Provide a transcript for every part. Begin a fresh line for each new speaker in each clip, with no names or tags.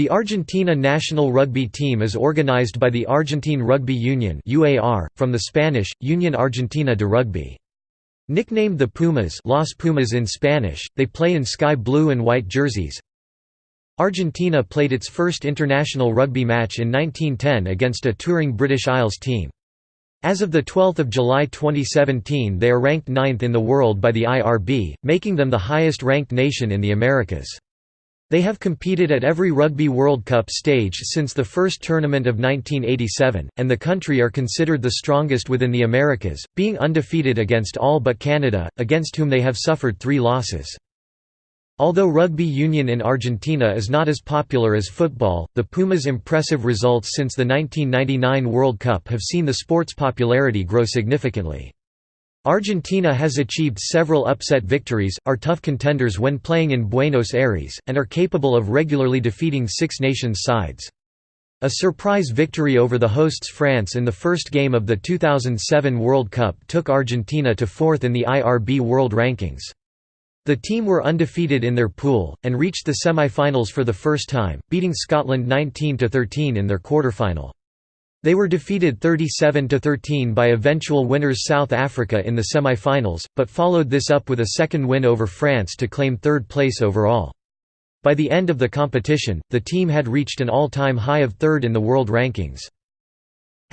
The Argentina national rugby team is organized by the Argentine Rugby Union from the Spanish, Union Argentina de Rugby. Nicknamed the Pumas Los Pumas in Spanish, they play in sky blue and white jerseys. Argentina played its first international rugby match in 1910 against a touring British Isles team. As of 12 July 2017 they are ranked ninth in the world by the IRB, making them the highest ranked nation in the Americas. They have competed at every Rugby World Cup stage since the first tournament of 1987, and the country are considered the strongest within the Americas, being undefeated against all but Canada, against whom they have suffered three losses. Although rugby union in Argentina is not as popular as football, the Pumas' impressive results since the 1999 World Cup have seen the sport's popularity grow significantly. Argentina has achieved several upset victories, are tough contenders when playing in Buenos Aires, and are capable of regularly defeating Six Nations sides. A surprise victory over the hosts France in the first game of the 2007 World Cup took Argentina to fourth in the IRB World Rankings. The team were undefeated in their pool, and reached the semi-finals for the first time, beating Scotland 19–13 in their quarter-final. They were defeated 37–13 by eventual winners South Africa in the semi-finals, but followed this up with a second win over France to claim third place overall. By the end of the competition, the team had reached an all-time high of third in the world rankings.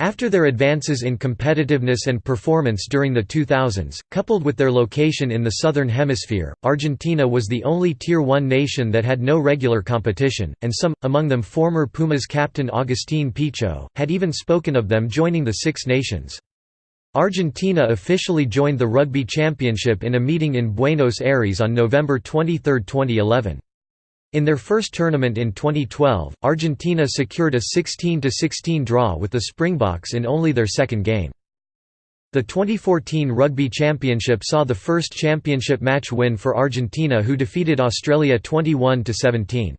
After their advances in competitiveness and performance during the 2000s, coupled with their location in the Southern Hemisphere, Argentina was the only Tier 1 nation that had no regular competition, and some, among them former Pumas captain Agustín Pichot, had even spoken of them joining the Six Nations. Argentina officially joined the Rugby Championship in a meeting in Buenos Aires on November 23, 2011. In their first tournament in 2012, Argentina secured a 16–16 draw with the Springboks in only their second game. The 2014 Rugby Championship saw the first championship match win for Argentina who defeated Australia 21–17.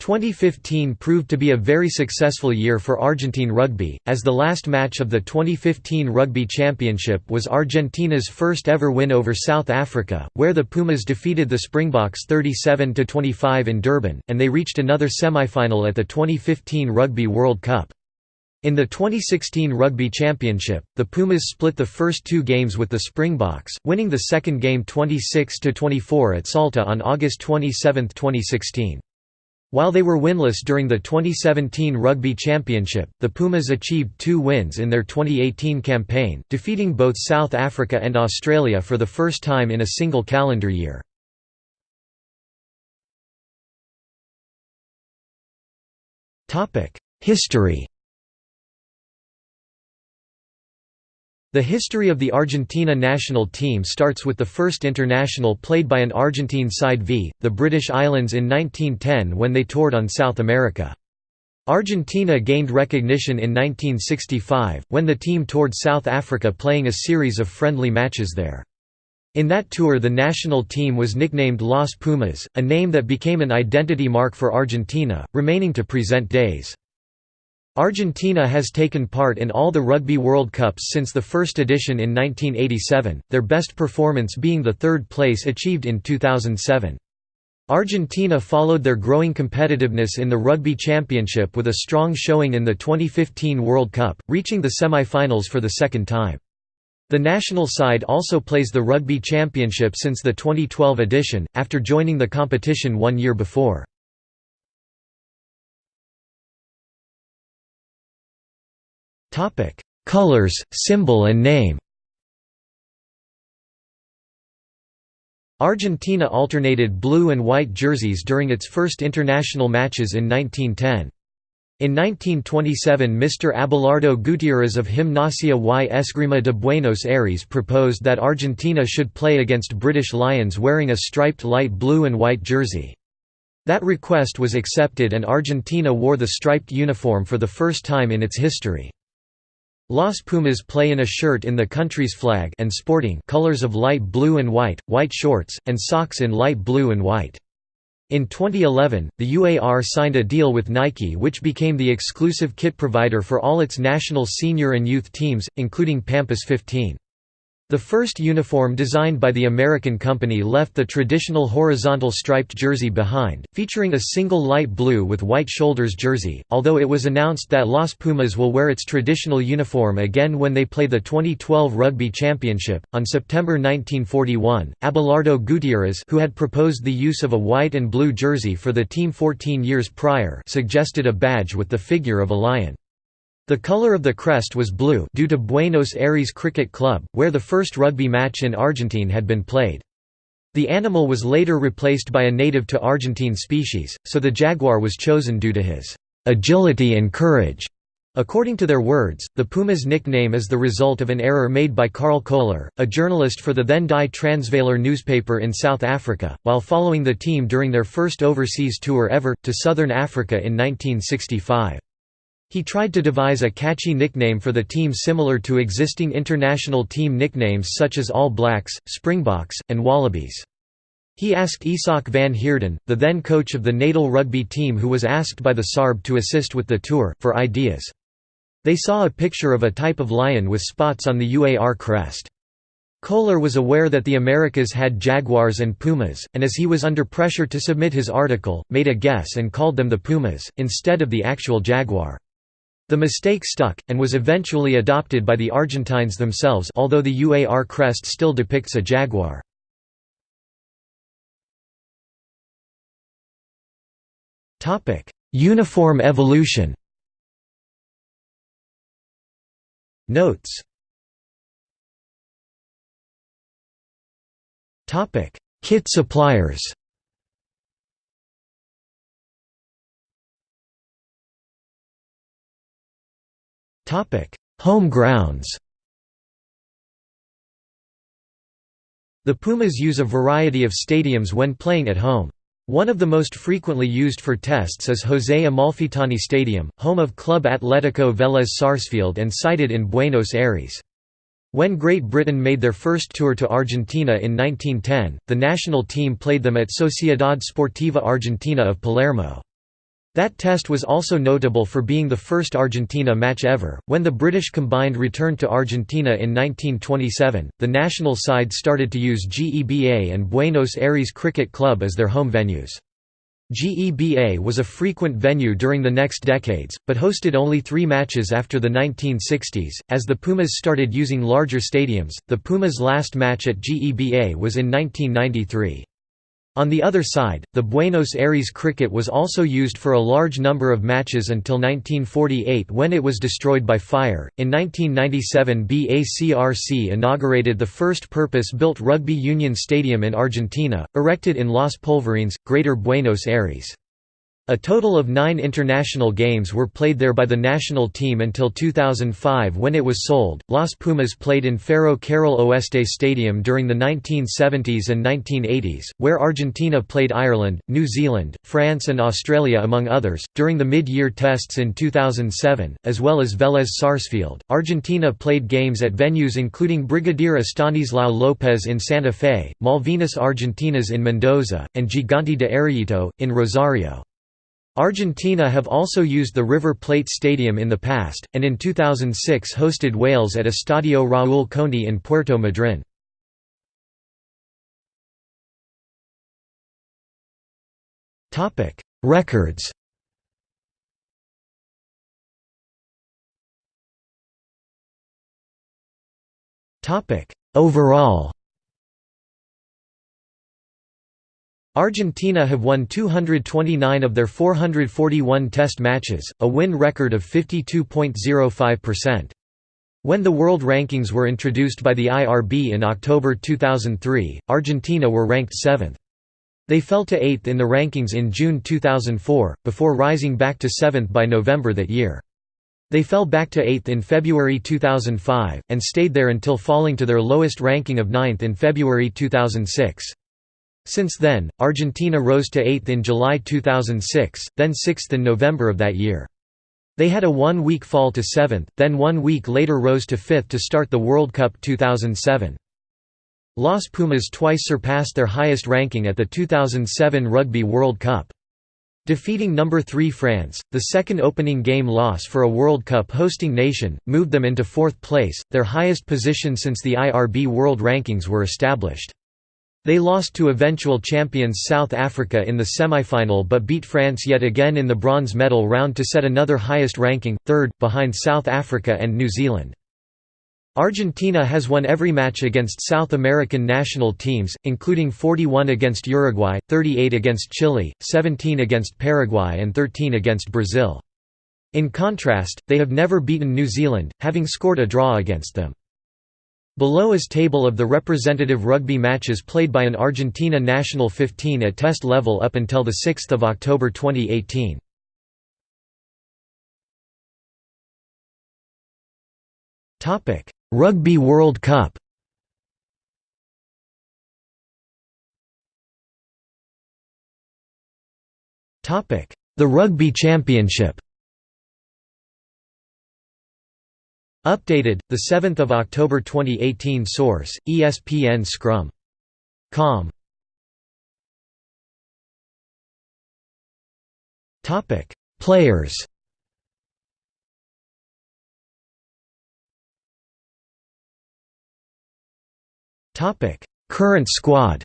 2015 proved to be a very successful year for Argentine rugby, as the last match of the 2015 Rugby Championship was Argentina's first ever win over South Africa, where the Pumas defeated the Springboks 37–25 in Durban, and they reached another semi-final at the 2015 Rugby World Cup. In the 2016 Rugby Championship, the Pumas split the first two games with the Springboks, winning the second game 26–24 at Salta on August 27, 2016. While they were winless during the 2017 Rugby Championship, the Pumas achieved two wins in their 2018 campaign, defeating both South Africa and Australia for the first time in a single calendar year. History The history of the Argentina national team starts with the first international played by an Argentine side v. the British Islands in 1910 when they toured on South America. Argentina gained recognition in 1965, when the team toured South Africa playing a series of friendly matches there. In that tour the national team was nicknamed Los Pumas, a name that became an identity mark for Argentina, remaining to present days. Argentina has taken part in all the Rugby World Cups since the first edition in 1987, their best performance being the third place achieved in 2007. Argentina followed their growing competitiveness in the Rugby Championship with a strong showing in the 2015 World Cup, reaching the semi-finals for the second time. The national side also plays the Rugby Championship since the 2012 edition, after joining the competition one year before. Colors, symbol and name Argentina alternated blue and white jerseys during its first international matches in 1910. In 1927 Mr. Abelardo Gutierrez of Gimnasia y Esgrima de Buenos Aires proposed that Argentina should play against British Lions wearing a striped light blue and white jersey. That request was accepted and Argentina wore the striped uniform for the first time in its history. Los Pumas play in a shirt in the country's flag and sporting colors of light blue and white, white shorts, and socks in light blue and white. In 2011, the UAR signed a deal with Nike which became the exclusive kit provider for all its national senior and youth teams, including Pampas 15. The first uniform designed by the American company left the traditional horizontal striped jersey behind, featuring a single light blue with white shoulders jersey, although it was announced that Las Pumas will wear its traditional uniform again when they play the 2012 Rugby Championship. On September 1941, Abelardo Gutierrez, who had proposed the use of a white and blue jersey for the team 14 years prior, suggested a badge with the figure of a lion. The color of the crest was blue due to Buenos Aires Cricket Club, where the first rugby match in Argentine had been played. The animal was later replaced by a native to Argentine species, so the jaguar was chosen due to his agility and courage. According to their words, the Puma's nickname is the result of an error made by Carl Kohler, a journalist for the then Die Transvaler newspaper in South Africa, while following the team during their first overseas tour ever, to southern Africa in 1965. He tried to devise a catchy nickname for the team similar to existing international team nicknames such as All Blacks, Springboks, and Wallabies. He asked Isak van Heerden, the then coach of the Natal rugby team who was asked by the SARB to assist with the tour, for ideas. They saw a picture of a type of lion with spots on the UAR crest. Kohler was aware that the Americas had jaguars and pumas, and as he was under pressure to submit his article, made a guess and called them the pumas, instead of the actual jaguar. The mistake stuck, and was eventually adopted by the Argentines themselves although the UAR crest still depicts a jaguar. Uniform evolution. Notes. Kit suppliers Home grounds The Pumas use a variety of stadiums when playing at home. One of the most frequently used for tests is José Amalfitani Stadium, home of Club Atlético Vélez Sarsfield and sited in Buenos Aires. When Great Britain made their first tour to Argentina in 1910, the national team played them at Sociedad Sportiva Argentina of Palermo. That test was also notable for being the first Argentina match ever. When the British combined returned to Argentina in 1927, the national side started to use GEBA and Buenos Aires Cricket Club as their home venues. GEBA was a frequent venue during the next decades, but hosted only three matches after the 1960s. As the Pumas started using larger stadiums, the Pumas' last match at GEBA was in 1993. On the other side, the Buenos Aires cricket was also used for a large number of matches until 1948 when it was destroyed by fire. In 1997, BACRC inaugurated the first purpose built rugby union stadium in Argentina, erected in Los Polvorines, Greater Buenos Aires. A total of nine international games were played there by the national team until 2005 when it was sold. Las Pumas played in Ferro Carril Oeste Stadium during the 1970s and 1980s, where Argentina played Ireland, New Zealand, France, and Australia, among others, during the mid year tests in 2007, as well as Vélez Sarsfield. Argentina played games at venues including Brigadier Estanislao López in Santa Fe, Malvinas Argentinas in Mendoza, and Gigante de Arroyito, in Rosario. Argentina have also used the River Plate Stadium in the past, and in 2006 hosted Wales at Estadio Raúl Conde in Puerto Madryn. Records Overall Argentina have won 229 of their 441 test matches, a win record of 52.05%. When the world rankings were introduced by the IRB in October 2003, Argentina were ranked 7th. They fell to 8th in the rankings in June 2004, before rising back to 7th by November that year. They fell back to 8th in February 2005, and stayed there until falling to their lowest ranking of 9th in February 2006. Since then, Argentina rose to 8th in July 2006, then 6th in November of that year. They had a one-week fall to 7th, then one week later rose to 5th to start the World Cup 2007. Las Pumas twice surpassed their highest ranking at the 2007 Rugby World Cup. Defeating number 3 France, the second opening game loss for a World Cup hosting nation, moved them into fourth place, their highest position since the IRB World Rankings were established. They lost to eventual champions South Africa in the semi-final but beat France yet again in the bronze medal round to set another highest ranking, third, behind South Africa and New Zealand. Argentina has won every match against South American national teams, including 41 against Uruguay, 38 against Chile, 17 against Paraguay and 13 against Brazil. In contrast, they have never beaten New Zealand, having scored a draw against them. Below is table of the representative rugby matches played by an Argentina national 15 at test level up until 6 October 2018. Rugby World Cup The Rugby Championship Updated, 7 October 2018 Source, ESPN Scrum. Com. Players Topic Current squad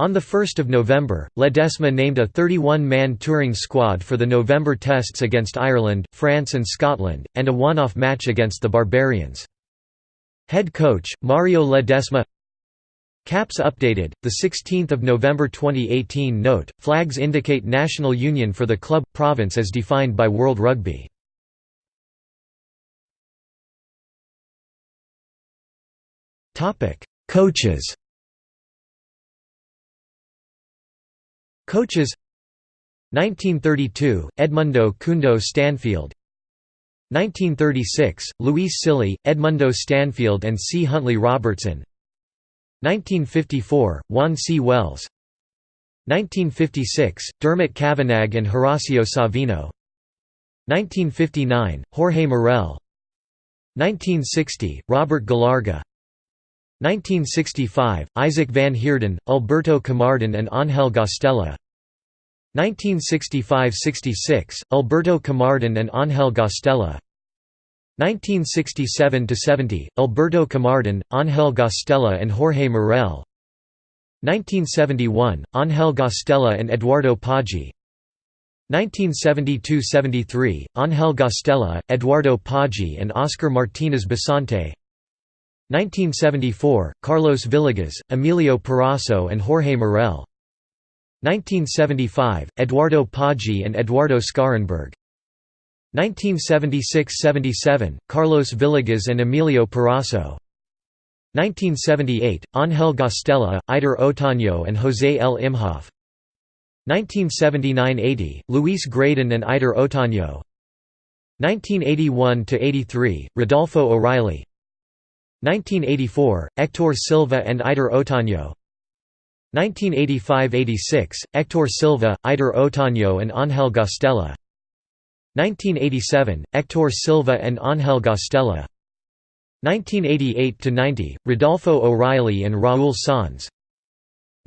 On 1 November, Ledesma named a 31-man touring squad for the November tests against Ireland, France and Scotland, and a one-off match against the Barbarians. Head coach, Mario Ledesma Caps updated, 16 November 2018 Note, flags indicate national union for the club, province as defined by World Rugby Coaches. Coaches 1932 Edmundo Kundo Stanfield 1936 Luis Silly, Edmundo Stanfield and C. Huntley Robertson 1954 Juan C. Wells 1956 Dermot Kavanagh and Horacio Savino 1959 Jorge Morel 1960 Robert Galarga 1965, Isaac van Heerden, Alberto Camarden and Ángel Guastella 1965–66, Alberto Camarden and Ángel Guastella 1967–70, Alberto Camarden, Ángel Guastella and Jorge Morel. 1971, Ángel Guastella and Eduardo Paggi. 1972–73, Ángel Guastella, Eduardo Paggi and Oscar Martínez Basante 1974, Carlos Villegas, Emilio Parazo and Jorge Morel. 1975, Eduardo Paggi and Eduardo Scharenberg. 1976–77, Carlos Villegas and Emilio Parazo 1978, Ángel Guastella, Eider Otaño and José L. Imhoff. 1979–80, Luis Graydon and Eider Otaño. 1981–83, Rodolfo O'Reilly 1984, Hector Silva and Eider Otaño 1985–86, Hector Silva, Eider Otaño and Ángel Guastella 1987, Hector Silva and Ángel Guastella 1988–90, Rodolfo O'Reilly and Raúl Sanz.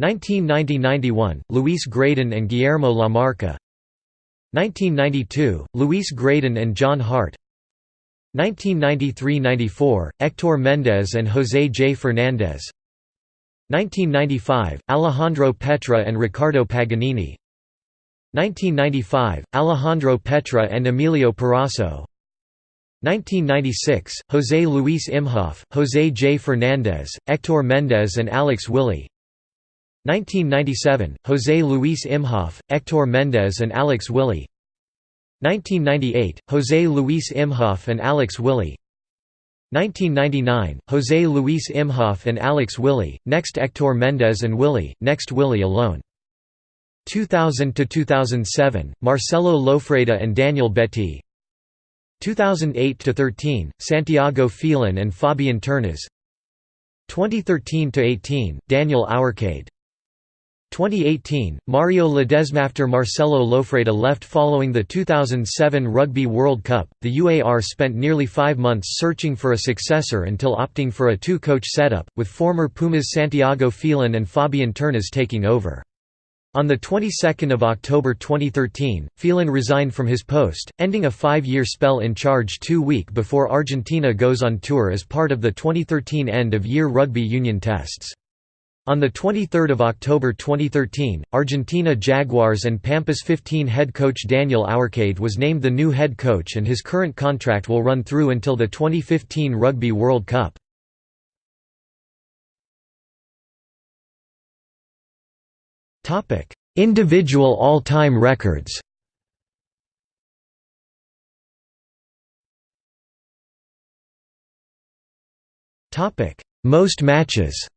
1990–91, Luis Graydon and Guillermo Lamarca. 1992, Luis Graydon and John Hart 1993–94, Hector Mendez and José J. Fernández. 1995, Alejandro Petra and Ricardo Paganini. 1995, Alejandro Petra and Emilio Parazo 1996, José Luis Imhoff, José J. Fernández, Hector Mendez and Alex Wyllie 1997, José Luis Imhoff, Hector Mendez and Alex Wyllie 1998, José Luis Imhoff and Alex Wyllie 1999, José Luis Imhoff and Alex Wyllie, next Hector Mendez and Wyllie, next Wyllie alone. 2000–2007, Marcelo Loffreda and Daniel Betty 2008–13, Santiago Phelan and Fabian Turnes 2013–18, Daniel Hourcade 2018, Mario Ledesma After Marcelo Loffreda left following the 2007 Rugby World Cup, the UAR spent nearly five months searching for a successor until opting for a two-coach setup, with former Pumas Santiago Phelan and Fabian Turnes taking over. On the 22nd of October 2013, Phelan resigned from his post, ending a five-year spell in charge two week before Argentina goes on tour as part of the 2013 end-of-year rugby union tests. On 23 October 2013, Argentina Jaguars and Pampas 15 head coach Daniel Hourcade was named the new head coach and his current contract will run through until the 2015 Rugby World Cup. Individual all-time records Most matches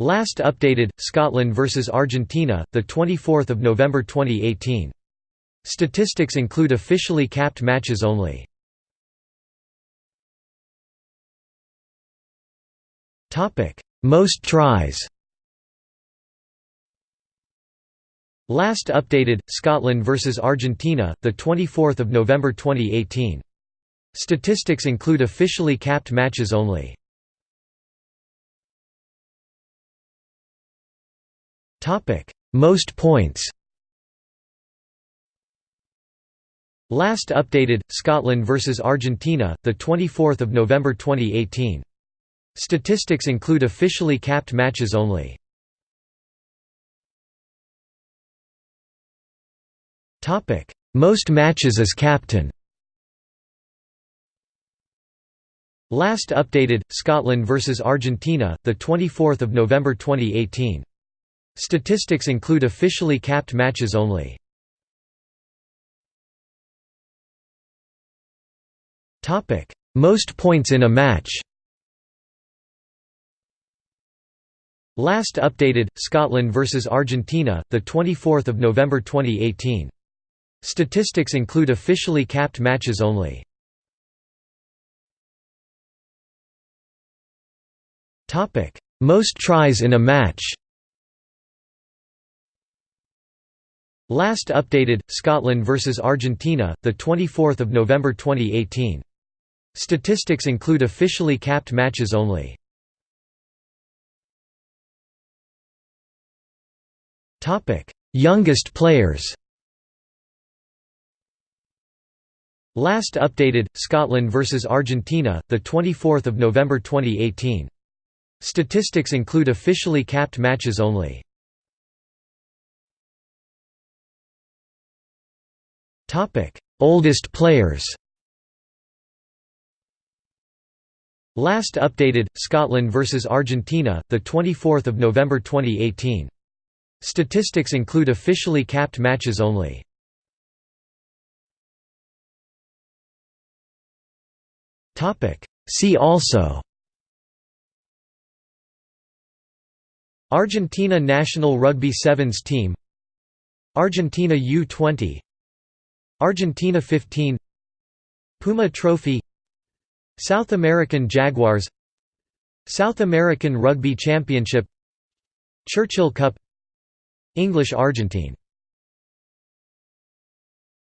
Last updated Scotland vs Argentina, the 24th of November 2018. Statistics include officially capped matches only. Topic: Most tries. Last updated Scotland vs Argentina, the 24th of November 2018. Statistics include officially capped matches only. Topic: Most points. Last updated Scotland vs Argentina, the 24th of November 2018. Statistics include officially capped matches only. Topic: Most matches as captain. Last updated Scotland vs Argentina, the 24th of November 2018. Statistics include officially capped matches only. Most points in a match Last updated Scotland vs Argentina, the 24th of November 2018. Statistics include officially capped matches only. Most tries in a match. Last updated Scotland vs Argentina, the 24th of November 2018. Statistics include officially capped matches only. Topic: Youngest players. Last updated Scotland vs Argentina, the 24th of November 2018. Statistics include officially capped matches only. Topic: Oldest players. Last updated Scotland vs Argentina, the 24th of November 2018. Statistics include officially capped matches only. Topic: See also Argentina national rugby sevens team Argentina U20 Argentina 15 Puma Trophy South American Jaguars South American Rugby Championship Churchill Cup English Argentine